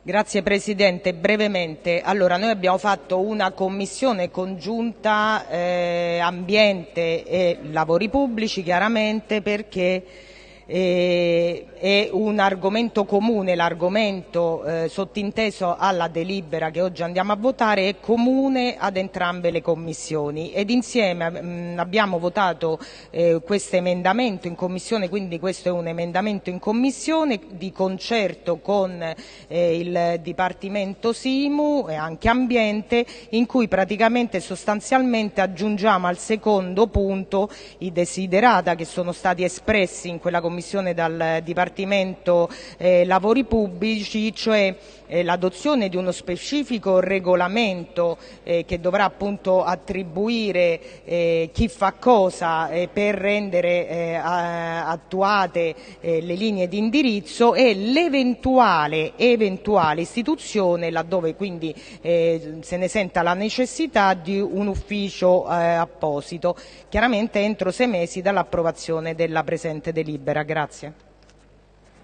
Grazie Presidente, brevemente. Allora, noi abbiamo fatto una commissione congiunta eh, ambiente e lavori pubblici chiaramente perché è un argomento comune, l'argomento eh, sottinteso alla delibera che oggi andiamo a votare è comune ad entrambe le commissioni. Ed insieme mh, mm, abbiamo votato eh, questo emendamento in commissione, quindi questo è un emendamento in commissione di concerto con eh, il Dipartimento Simu e anche Ambiente in cui praticamente sostanzialmente aggiungiamo al secondo punto i desiderata che sono stati espressi in quella commissione dal Dipartimento eh, Lavori Pubblici, cioè eh, l'adozione di uno specifico regolamento eh, che dovrà appunto attribuire eh, chi fa cosa eh, per rendere eh, attuate le linee di indirizzo e l'eventuale eventuale istituzione, laddove quindi se ne senta la necessità, di un ufficio apposito, chiaramente entro sei mesi dall'approvazione della presente delibera. Grazie.